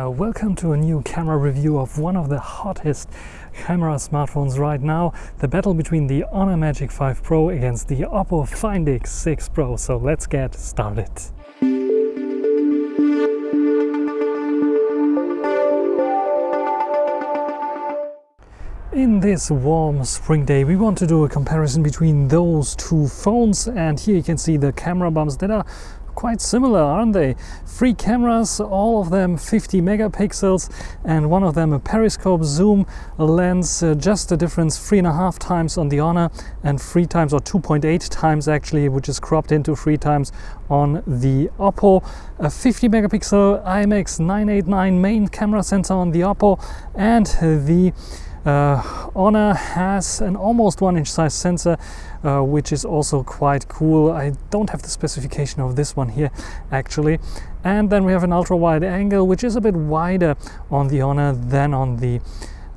Uh, welcome to a new camera review of one of the hottest camera smartphones right now, the battle between the Honor Magic 5 Pro against the Oppo Find X6 Pro. So let's get started. In this warm spring day we want to do a comparison between those two phones and here you can see the camera bumps that are quite similar, aren't they? Three cameras, all of them 50 megapixels, and one of them a periscope zoom lens, uh, just a difference three and a half times on the Honor and three times or 2.8 times actually, which is cropped into three times on the Oppo. A 50 megapixel IMX989 main camera sensor on the Oppo and the uh, Honor has an almost one inch size sensor uh, which is also quite cool. I don't have the specification of this one here actually. And then we have an ultra wide angle which is a bit wider on the Honor than on the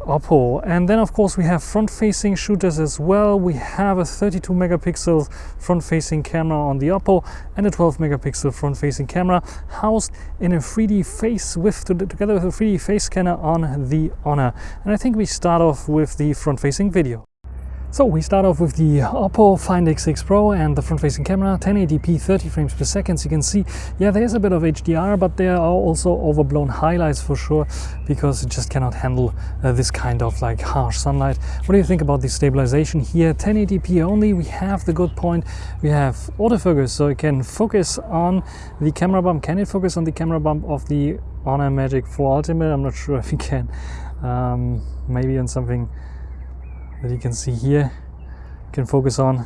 Oppo. And then of course we have front-facing shooters as well. We have a 32 megapixel front-facing camera on the Oppo and a 12 megapixel front-facing camera housed in a 3D face with together with a 3D face scanner on the Honor. And I think we start off with the front-facing video. So we start off with the Oppo Find X6 Pro and the front-facing camera, 1080p 30 frames per second. You can see, yeah, there is a bit of HDR, but there are also overblown highlights for sure, because it just cannot handle uh, this kind of like harsh sunlight. What do you think about the stabilization here? 1080p only, we have the good point. We have autofocus, so it can focus on the camera bump. Can it focus on the camera bump of the Honor Magic 4 Ultimate? I'm not sure if it can. Um, maybe on something that you can see here can focus on.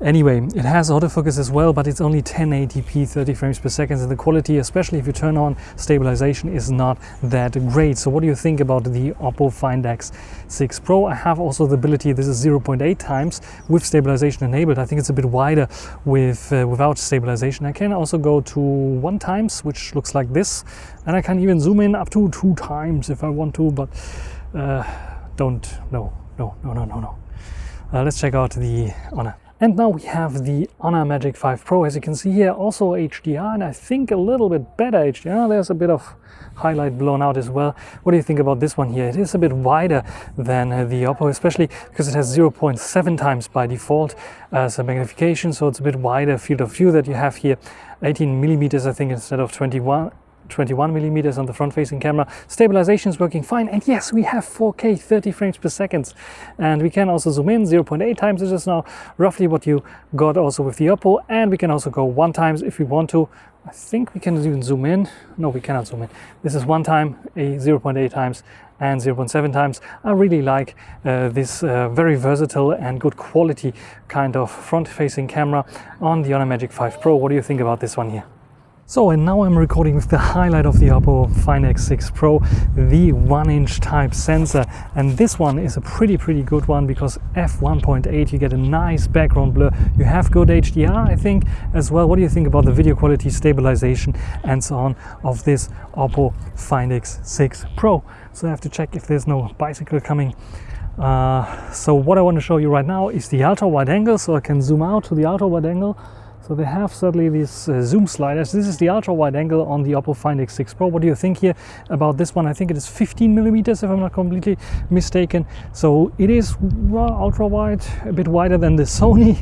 Anyway it has autofocus as well but it's only 1080p 30 frames per second and the quality especially if you turn on stabilization is not that great. So what do you think about the oppo find x6 pro? I have also the ability this is 0.8 times with stabilization enabled. I think it's a bit wider with uh, without stabilization. I can also go to one times which looks like this and i can even zoom in up to two times if i want to but uh, don't know no, no, no, no, no. Uh, let's check out the Honor. And now we have the Honor Magic 5 Pro. As you can see here, also HDR, and I think a little bit better HDR. There's a bit of highlight blown out as well. What do you think about this one here? It is a bit wider than uh, the Oppo, especially because it has 0.7 times by default as a magnification, so it's a bit wider field of view that you have here. 18 millimeters, I think, instead of 21 21 millimeters on the front facing camera. Stabilization is working fine. And yes, we have 4K 30 frames per second. And we can also zoom in 0.8 times. This is now roughly what you got also with the Oppo. And we can also go one times if we want to. I think we can even zoom in. No, we cannot zoom in. This is one time, a 0.8 times and 0.7 times. I really like uh, this uh, very versatile and good quality kind of front-facing camera on the Honor Magic 5 Pro. What do you think about this one here? So and now I'm recording with the highlight of the Oppo Find X6 Pro, the 1-inch type sensor. And this one is a pretty, pretty good one because f1.8, you get a nice background blur. You have good HDR, I think, as well. What do you think about the video quality, stabilization, and so on of this Oppo Find X6 Pro? So I have to check if there's no bicycle coming. Uh, so what I want to show you right now is the ultra wide angle. So I can zoom out to the ultra wide angle so they have certainly these uh, zoom sliders. This is the ultra wide angle on the Oppo Find X6 Pro. What do you think here about this one? I think it is 15 millimeters if I'm not completely mistaken. So it is ultra wide, a bit wider than the Sony,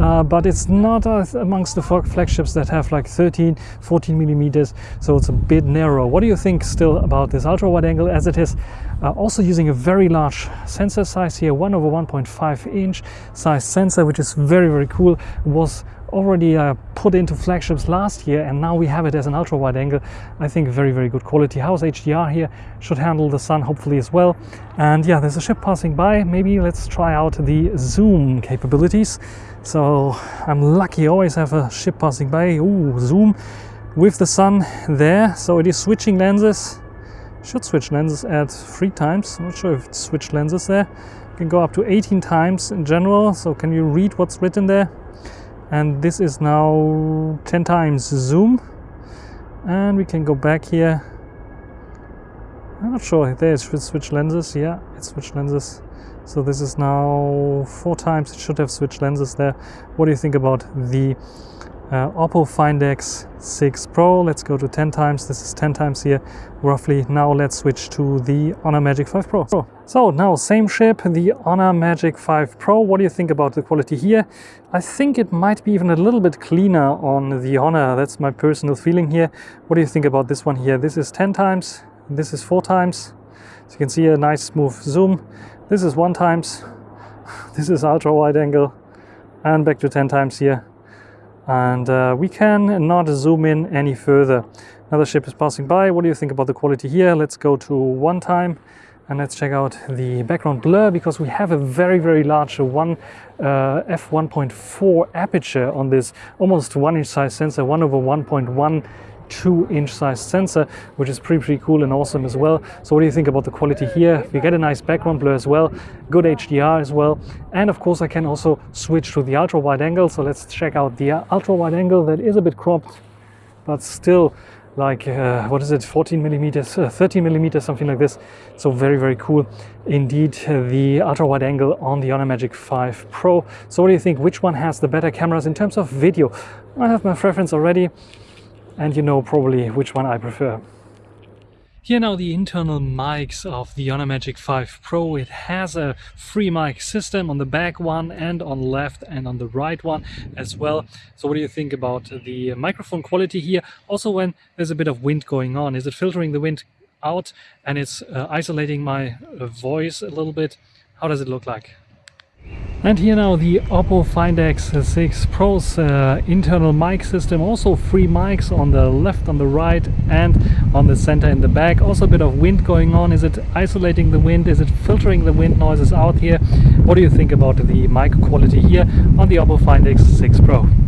uh, but it's not uh, amongst the flagships that have like 13, 14 millimeters. So it's a bit narrow. What do you think still about this ultra wide angle as it is uh, also using a very large sensor size here, 1 over 1.5 inch size sensor, which is very, very cool. was already uh, put into flagships last year and now we have it as an ultra wide angle. I think very very good quality house. HDR here should handle the sun hopefully as well. And yeah there's a ship passing by. Maybe let's try out the zoom capabilities. So I'm lucky. Always have a ship passing by. Ooh, zoom with the sun there. So it is switching lenses. Should switch lenses at three times. I'm not sure if it switched lenses there. Can go up to 18 times in general. So can you read what's written there and this is now 10 times zoom. And we can go back here. I'm not sure there it switch lenses. Yeah it switched lenses. So this is now four times it should have switched lenses there. What do you think about the uh, Oppo Find X6 Pro. Let's go to 10 times. This is 10 times here, roughly. Now let's switch to the Honor Magic 5 Pro. So now same ship, the Honor Magic 5 Pro. What do you think about the quality here? I think it might be even a little bit cleaner on the Honor. That's my personal feeling here. What do you think about this one here? This is 10 times, this is 4 times. So you can see a nice smooth zoom. This is 1 times, this is ultra wide angle and back to 10 times here and uh, we can not zoom in any further. Another ship is passing by. What do you think about the quality here? Let's go to one time and let's check out the background blur because we have a very very large one uh, f1.4 aperture on this almost one inch size sensor 1 over 1.1 two inch size sensor, which is pretty, pretty cool and awesome as well. So what do you think about the quality here? We get a nice background blur as well, good HDR as well. And of course I can also switch to the ultra wide angle. So let's check out the ultra wide angle that is a bit cropped, but still like uh, what is it 14 millimeters uh, 13 millimeters something like this so very very cool indeed uh, the ultra wide angle on the honor magic 5 pro so what do you think which one has the better cameras in terms of video i have my preference already and you know probably which one I prefer. Here now the internal mics of the Honor Magic 5 Pro. It has a free mic system on the back one and on left and on the right one as well. So what do you think about the microphone quality here? Also when there's a bit of wind going on, is it filtering the wind out and it's uh, isolating my uh, voice a little bit? How does it look like? And here now the Oppo Find X6 Pro's uh, internal mic system, also three mics on the left, on the right and on the center in the back. Also a bit of wind going on. Is it isolating the wind? Is it filtering the wind noises out here? What do you think about the mic quality here on the Oppo Find X6 Pro?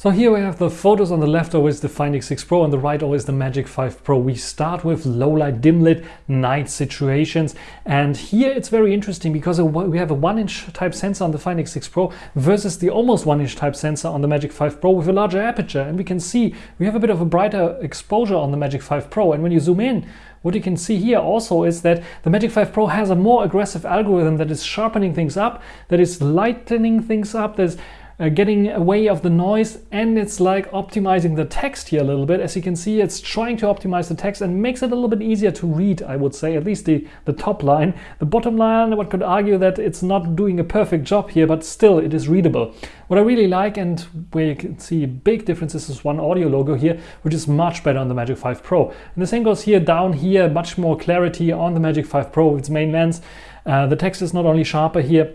So here we have the photos on the left always the Find X6 Pro on the right always the Magic 5 Pro. We start with low light, dim lit, night situations. And here it's very interesting because we have a 1 inch type sensor on the Find X6 Pro versus the almost 1 inch type sensor on the Magic 5 Pro with a larger aperture. And we can see we have a bit of a brighter exposure on the Magic 5 Pro. And when you zoom in what you can see here also is that the Magic 5 Pro has a more aggressive algorithm that is sharpening things up, that is lightening things up, there's uh, getting away of the noise and it's like optimizing the text here a little bit. As you can see, it's trying to optimize the text and makes it a little bit easier to read, I would say, at least the, the top line. The bottom line, one could argue that it's not doing a perfect job here, but still it is readable. What I really like and where you can see big differences is one Audi logo here, which is much better on the Magic 5 Pro. And the same goes here down here, much more clarity on the Magic 5 Pro its main lens. Uh, the text is not only sharper here,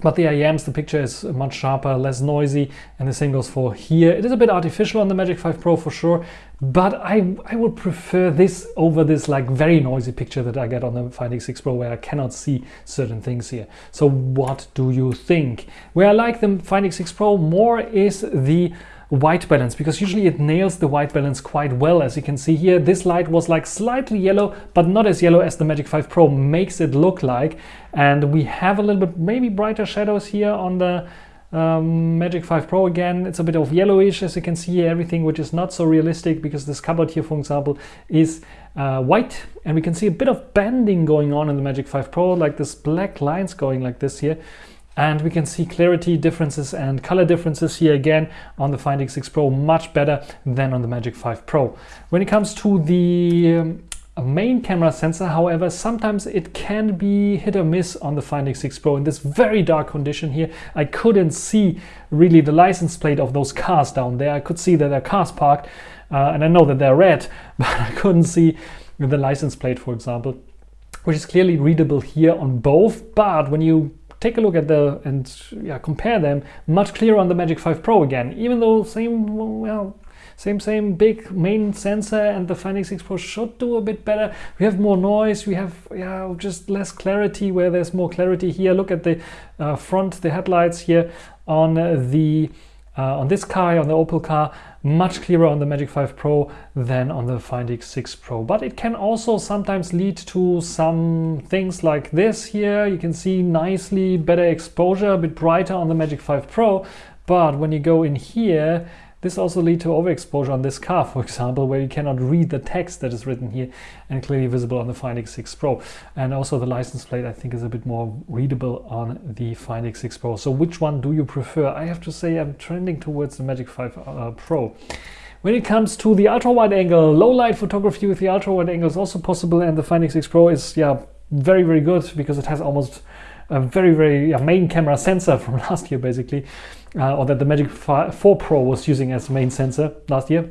but the IEMs, the picture is much sharper, less noisy, and the same goes for here. It is a bit artificial on the Magic 5 Pro for sure, but I, I would prefer this over this like very noisy picture that I get on the Find X6 Pro where I cannot see certain things here. So what do you think? Where I like the Find X6 Pro more is the white balance because usually it nails the white balance quite well as you can see here. This light was like slightly yellow but not as yellow as the Magic 5 Pro makes it look like. And we have a little bit maybe brighter shadows here on the um, Magic 5 Pro again. It's a bit of yellowish as you can see here. Everything which is not so realistic because this cupboard here for example is uh, white. And we can see a bit of bending going on in the Magic 5 Pro like this black lines going like this here and we can see clarity differences and color differences here again on the Find X6 Pro much better than on the Magic 5 Pro. When it comes to the um, main camera sensor however sometimes it can be hit or miss on the Find X6 Pro in this very dark condition here. I couldn't see really the license plate of those cars down there. I could see that there are cars parked uh, and I know that they're red but I couldn't see the license plate for example which is clearly readable here on both. But when you take a look at the and yeah, compare them much clearer on the Magic 5 Pro again, even though same, well, same, same big main sensor and the Find X6 Pro should do a bit better. We have more noise, we have yeah, just less clarity where there's more clarity here. Look at the uh, front, the headlights here on the uh, on this car, on the Opel car, much clearer on the Magic 5 Pro than on the Find X6 Pro. But it can also sometimes lead to some things like this here. You can see nicely better exposure, a bit brighter on the Magic 5 Pro. But when you go in here, this also lead to overexposure on this car, for example, where you cannot read the text that is written here and clearly visible on the Find X6 Pro. And also the license plate, I think, is a bit more readable on the Find X6 Pro. So which one do you prefer? I have to say I'm trending towards the Magic 5 uh, Pro. When it comes to the ultra wide angle, low light photography with the ultra wide angle is also possible and the Find X6 Pro is yeah very very good because it has almost a very very main camera sensor from last year basically uh, or that the Magic 4 Pro was using as main sensor last year.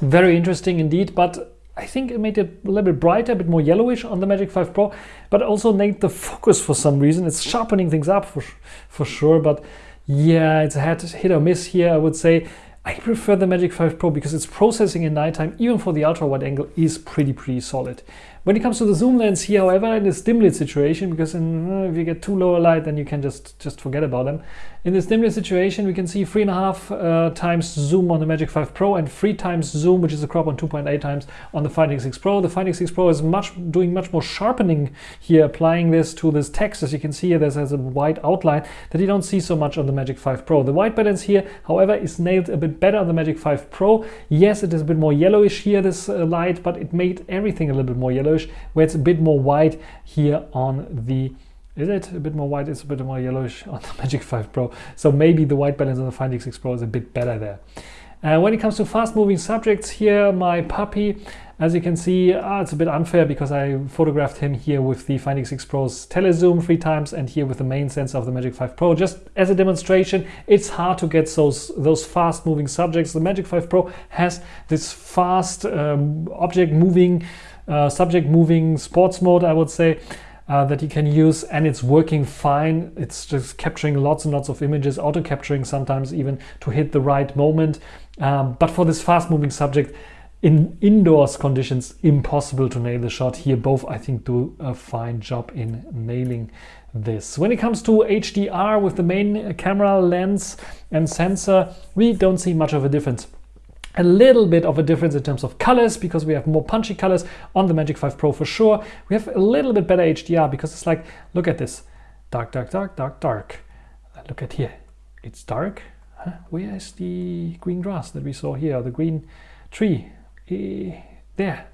Very interesting indeed but I think it made it a little bit brighter, a bit more yellowish on the Magic 5 Pro, but also made the focus for some reason. It's sharpening things up for, for sure, but yeah, it's a hit or miss here, I would say. I prefer the Magic 5 Pro because its processing in nighttime, even for the ultra wide angle, is pretty, pretty solid. When it comes to the zoom lens here, however, in this dim lit situation, because in, uh, if you get too low a light, then you can just, just forget about them. In this dim lit situation, we can see three and a half uh, times zoom on the Magic 5 Pro and three times zoom, which is a crop on 2.8 times on the Find X6 Pro. The Find X6 Pro is much doing much more sharpening here, applying this to this text. As you can see here, there's has a white outline that you don't see so much on the Magic 5 Pro. The white balance here, however, is nailed a bit better on the Magic 5 Pro. Yes, it is a bit more yellowish here, this uh, light, but it made everything a little bit more yellowish, where it's a bit more white here on the is it a bit more white? It's a bit more yellowish on the Magic 5 Pro. So maybe the white balance on the Find X6 Pro is a bit better there. Uh, when it comes to fast moving subjects here, my puppy, as you can see, uh, it's a bit unfair because I photographed him here with the Find X6 Pro's telezoom three times and here with the main sensor of the Magic 5 Pro. Just as a demonstration, it's hard to get those, those fast moving subjects. The Magic 5 Pro has this fast um, object moving, subject moving sports mode, I would say uh, that you can use and it's working fine. It's just capturing lots and lots of images, auto capturing sometimes even to hit the right moment. Um, but for this fast moving subject, in indoors conditions, impossible to nail the shot. Here both, I think, do a fine job in nailing this. When it comes to HDR with the main camera lens and sensor, we don't see much of a difference a little bit of a difference in terms of colors because we have more punchy colors on the Magic 5 Pro for sure. We have a little bit better HDR because it's like, look at this, dark, dark, dark, dark, dark. Look at here, it's dark. Huh? Where is the green grass that we saw here, the green tree? E there.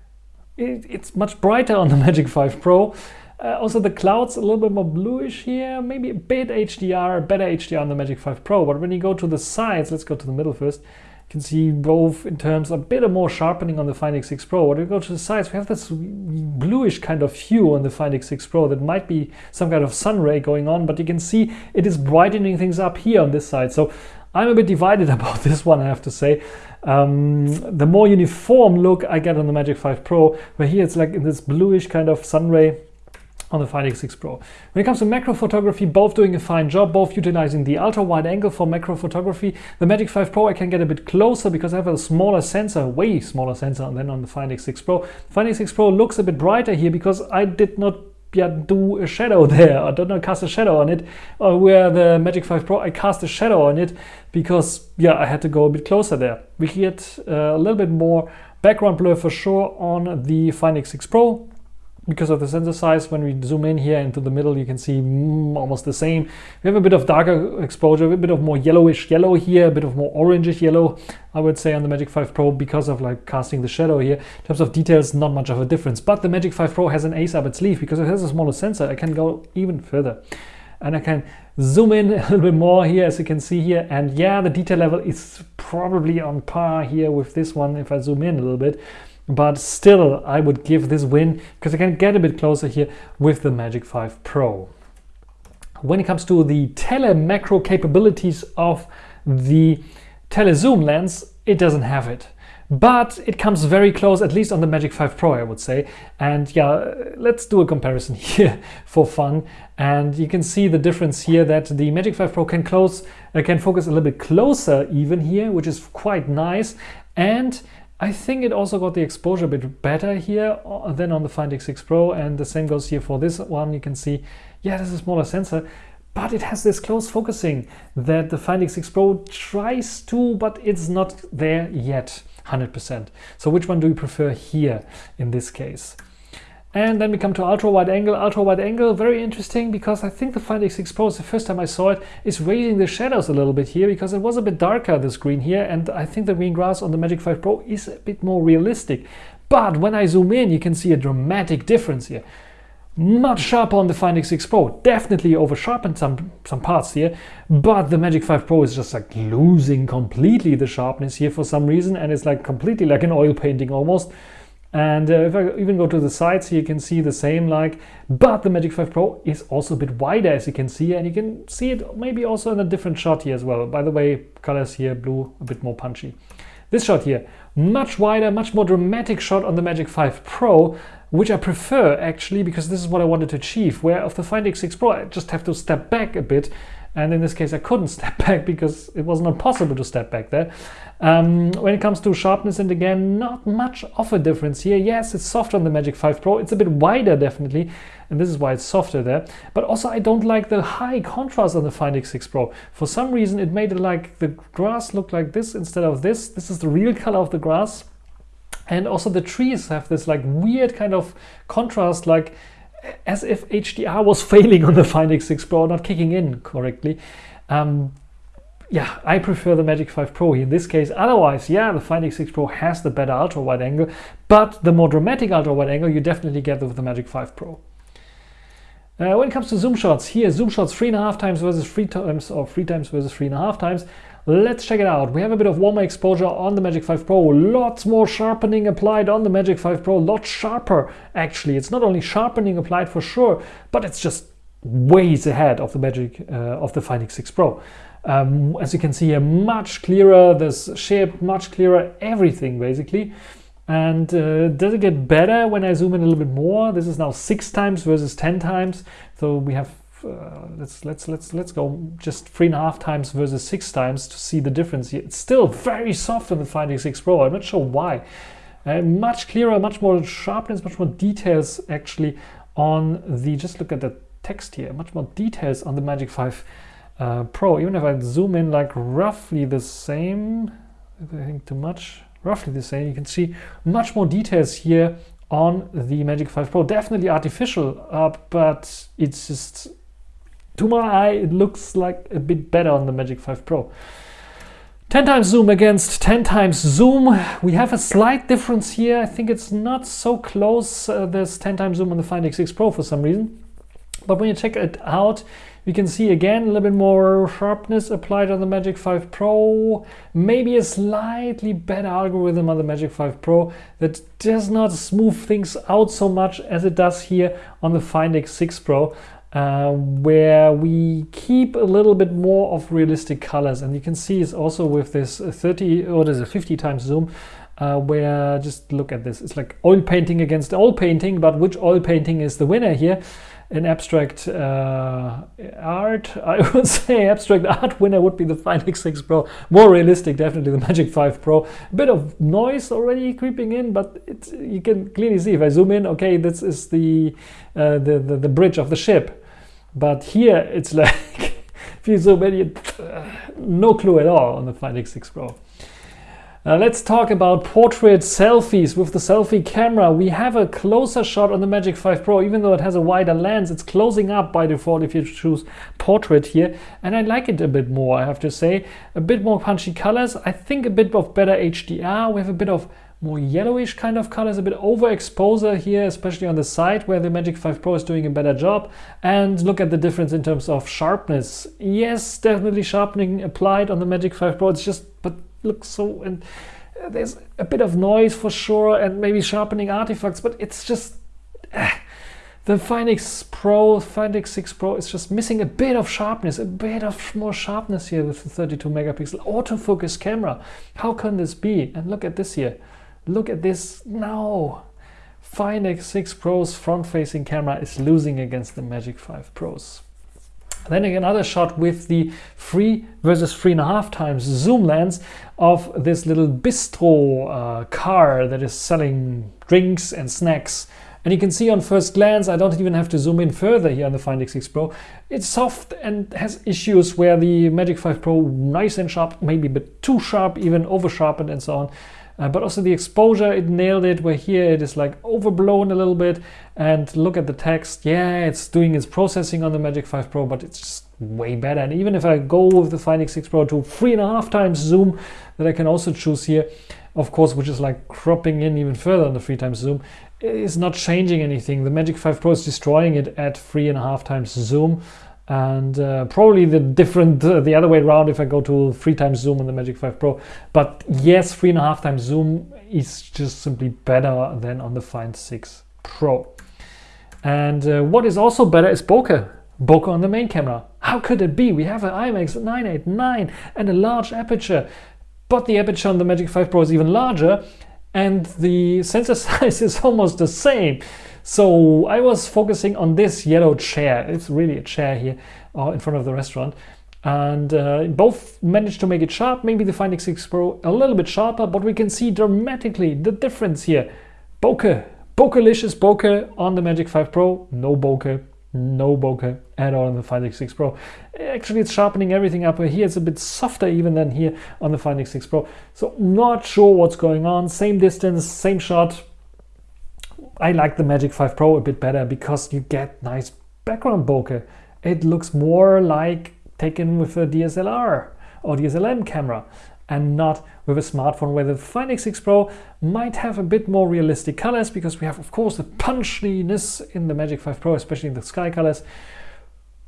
It, it's much brighter on the Magic 5 Pro. Uh, also the clouds a little bit more bluish here, maybe a bit HDR, better HDR on the Magic 5 Pro. But when you go to the sides, let's go to the middle first, can see both in terms of a bit of more sharpening on the Find X6 Pro. When we go to the sides, we have this bluish kind of hue on the Find X6 Pro that might be some kind of sun ray going on, but you can see it is brightening things up here on this side. So I'm a bit divided about this one, I have to say. Um, the more uniform look I get on the Magic 5 Pro, where here it's like in this bluish kind of sun ray on the Find X6 Pro. When it comes to macro photography, both doing a fine job, both utilizing the ultra wide angle for macro photography. The Magic 5 Pro I can get a bit closer because I have a smaller sensor, way smaller sensor than on the Find X6 Pro. The Find X6 Pro looks a bit brighter here because I did not yet do a shadow there I did not know, cast a shadow on it or where the Magic 5 Pro I cast a shadow on it because yeah I had to go a bit closer there. We get uh, a little bit more background blur for sure on the Find X6 Pro because of the sensor size, when we zoom in here into the middle, you can see mm, almost the same. We have a bit of darker exposure, a bit of more yellowish yellow here, a bit of more orangish yellow, I would say on the Magic 5 Pro because of like casting the shadow here. In terms of details, not much of a difference. But the Magic 5 Pro has an ace up its sleeve because it has a smaller sensor. I can go even further. And I can zoom in a little bit more here, as you can see here. And yeah, the detail level is probably on par here with this one if I zoom in a little bit but still I would give this win because I can get a bit closer here with the Magic 5 Pro. When it comes to the tele macro capabilities of the telezoom lens, it doesn't have it. But it comes very close, at least on the Magic 5 Pro, I would say. And yeah, let's do a comparison here for fun. And you can see the difference here that the Magic 5 Pro can close, uh, can focus a little bit closer even here, which is quite nice. And I think it also got the exposure a bit better here uh, than on the Find X6 Pro and the same goes here for this one. You can see, yeah, this is a smaller sensor, but it has this close focusing that the Find X6 Pro tries to, but it's not there yet, 100%. So which one do you prefer here in this case? And then we come to ultra wide angle. Ultra wide angle, very interesting because I think the Find X6 Pro, the first time I saw it, is raising the shadows a little bit here because it was a bit darker, the screen here. And I think the green grass on the Magic 5 Pro is a bit more realistic. But when I zoom in, you can see a dramatic difference here. Much sharper on the Find X6 Pro. Definitely over sharpened some, some parts here. But the Magic 5 Pro is just like losing completely the sharpness here for some reason. And it's like completely like an oil painting almost. And uh, if I even go to the sides here, you can see the same like, but the Magic 5 Pro is also a bit wider as you can see, and you can see it maybe also in a different shot here as well. By the way, colors here, blue, a bit more punchy. This shot here, much wider, much more dramatic shot on the Magic 5 Pro, which I prefer actually, because this is what I wanted to achieve, where of the Find X6 Pro, I just have to step back a bit and in this case, I couldn't step back because it was not possible to step back there. Um, when it comes to sharpness, and again, not much of a difference here. Yes, it's softer on the Magic 5 Pro. It's a bit wider, definitely, and this is why it's softer there. But also, I don't like the high contrast on the Find X6 Pro. For some reason, it made it like the grass look like this instead of this. This is the real color of the grass. And also the trees have this like weird kind of contrast, like as if HDR was failing on the Find X6 Pro, not kicking in correctly. Um, yeah, I prefer the Magic 5 Pro in this case. Otherwise, yeah, the Find X6 Pro has the better ultra wide angle, but the more dramatic ultra wide angle you definitely get with the Magic 5 Pro. Uh, when it comes to zoom shots, here zoom shots three and a half times versus three times or three times versus three and a half times. Let's check it out. We have a bit of warmer exposure on the Magic 5 Pro, lots more sharpening applied on the Magic 5 Pro, lot sharper actually. It's not only sharpening applied for sure, but it's just ways ahead of the Magic uh, of the Find X6 Pro. Um, as you can see here, much clearer, this shape much clearer, everything basically. And uh, does it get better when I zoom in a little bit more? This is now six times versus 10 times. So we have uh, let's let's let's let's go just three and a half times versus six times to see the difference. It's still very soft on the Find X6 Pro. I'm not sure why. Uh, much clearer, much more sharpness, much more details actually on the. Just look at the text here. Much more details on the Magic 5 uh, Pro. Even if I zoom in like roughly the same, I think too much, roughly the same, you can see much more details here on the Magic 5 Pro. Definitely artificial, uh, but it's just to my eye, it looks like a bit better on the Magic 5 Pro. 10 times zoom against 10 times zoom. We have a slight difference here. I think it's not so close, uh, this 10 times zoom on the Find X6 Pro for some reason. But when you check it out, we can see again a little bit more sharpness applied on the Magic 5 Pro. Maybe a slightly better algorithm on the Magic 5 Pro that does not smooth things out so much as it does here on the Find X6 Pro uh, where we keep a little bit more of realistic colors. And you can see it's also with this 30 or there's a 50 times zoom uh, where just look at this. It's like oil painting against oil painting, but which oil painting is the winner here? In abstract uh, art, I would say abstract art winner would be the Find X6 Pro. More realistic, definitely the Magic 5 Pro. A bit of noise already creeping in, but it, you can clearly see if I zoom in, okay, this is the, uh, the, the, the bridge of the ship. But here it's like, if you zoom in, uh, no clue at all on the Find X6 Pro. Uh, let's talk about portrait selfies with the selfie camera. We have a closer shot on the Magic 5 Pro, even though it has a wider lens, it's closing up by default if you choose portrait here. And I like it a bit more, I have to say. A bit more punchy colors. I think a bit of better HDR. We have a bit of more yellowish kind of colors, a bit overexposure here, especially on the side where the Magic 5 Pro is doing a better job. And look at the difference in terms of sharpness. Yes, definitely sharpening applied on the Magic 5 Pro. It's just, but looks so, and there's a bit of noise for sure and maybe sharpening artifacts, but it's just, uh, the Find X Pro, Find X6 Pro is just missing a bit of sharpness, a bit of more sharpness here with the 32 megapixel autofocus camera. How can this be? And look at this here. Look at this now. Find X6 Pro's front-facing camera is losing against the Magic 5 Pros. Then another shot with the three versus three and a half times zoom lens of this little bistro uh, car that is selling drinks and snacks. And you can see on first glance, I don't even have to zoom in further here on the Find X6 Pro. It's soft and has issues where the Magic 5 Pro nice and sharp, maybe a bit too sharp, even over sharpened and so on. Uh, but also the exposure, it nailed it, where here it is like overblown a little bit. And look at the text, yeah, it's doing its processing on the Magic 5 Pro, but it's just way better. And even if I go with the Find X6 Pro to three and a half times zoom that I can also choose here, of course, which is like cropping in even further on the three times zoom, is not changing anything. The Magic 5 Pro is destroying it at three and a half times zoom and uh, probably the different uh, the other way around if I go to three times zoom on the Magic 5 Pro. But yes three and a half times zoom is just simply better than on the Find 6 Pro. And uh, what is also better is bokeh bokeh on the main camera. How could it be? We have an IMX 989 and a large aperture. But the aperture on the Magic 5 Pro is even larger and the sensor size is almost the same so I was focusing on this yellow chair. It's really a chair here uh, in front of the restaurant. And uh, both managed to make it sharp. Maybe the Find X6 Pro a little bit sharper, but we can see dramatically the difference here. Bokeh, bokehlicious bokeh on the Magic 5 Pro. No bokeh, no bokeh at all on the Find X6 Pro. Actually, it's sharpening everything up. Here it's a bit softer even than here on the Find X6 Pro. So not sure what's going on. Same distance, same shot, I like the Magic 5 Pro a bit better because you get nice background bokeh. It looks more like taken with a DSLR or DSLM camera and not with a smartphone where the Find X6 Pro might have a bit more realistic colors because we have of course the punchiness in the Magic 5 Pro, especially in the sky colors.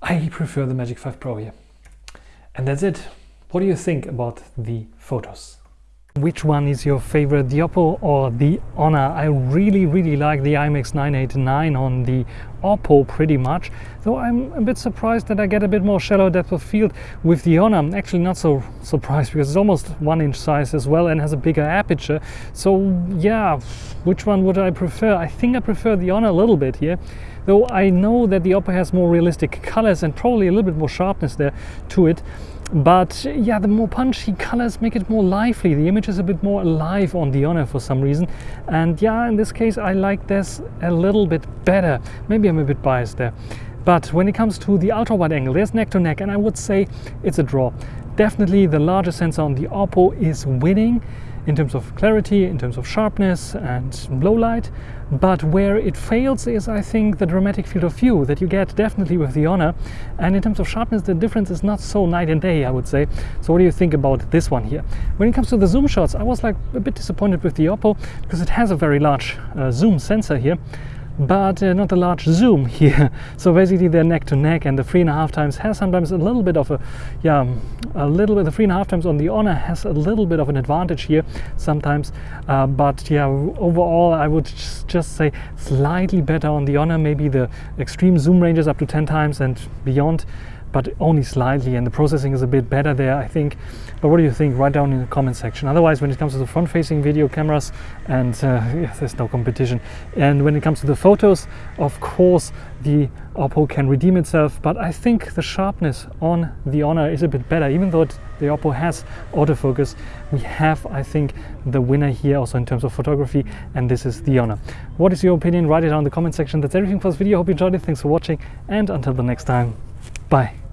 I prefer the Magic 5 Pro here. And that's it. What do you think about the photos? Which one is your favorite, the Oppo or the Honor? I really, really like the IMX 989 on the Oppo pretty much, though I'm a bit surprised that I get a bit more shallow depth of field with the Honor. I'm actually not so surprised because it's almost one inch size as well and has a bigger aperture. So yeah, which one would I prefer? I think I prefer the Honor a little bit here though I know that the Oppo has more realistic colors and probably a little bit more sharpness there to it but yeah the more punchy colors make it more lively. The image is a bit more alive on the honor for some reason. And yeah in this case i like this a little bit better. Maybe i'm a bit biased there. But when it comes to the ultra wide angle there's neck to neck and i would say it's a draw. Definitely the larger sensor on the oppo is winning in terms of clarity, in terms of sharpness and low light. But where it fails is, I think, the dramatic field of view that you get definitely with the Honor. And in terms of sharpness, the difference is not so night and day, I would say. So what do you think about this one here? When it comes to the zoom shots, I was like a bit disappointed with the Oppo because it has a very large uh, zoom sensor here but uh, not a large zoom here. So basically they're neck to neck and the three and a half times has sometimes a little bit of a, yeah, a little bit, the three and a half times on the Honor has a little bit of an advantage here sometimes. Uh, but yeah, overall I would just say slightly better on the Honor, maybe the extreme zoom ranges up to 10 times and beyond but only slightly and the processing is a bit better there I think. But what do you think? Write down in the comment section. Otherwise when it comes to the front facing video cameras and uh, there's no competition. And when it comes to the photos of course the Oppo can redeem itself but I think the sharpness on the Honor is a bit better. Even though the Oppo has autofocus we have I think the winner here also in terms of photography and this is the Honor. What is your opinion? Write it down in the comment section. That's everything for this video. Hope you enjoyed it. Thanks for watching and until the next time 拜。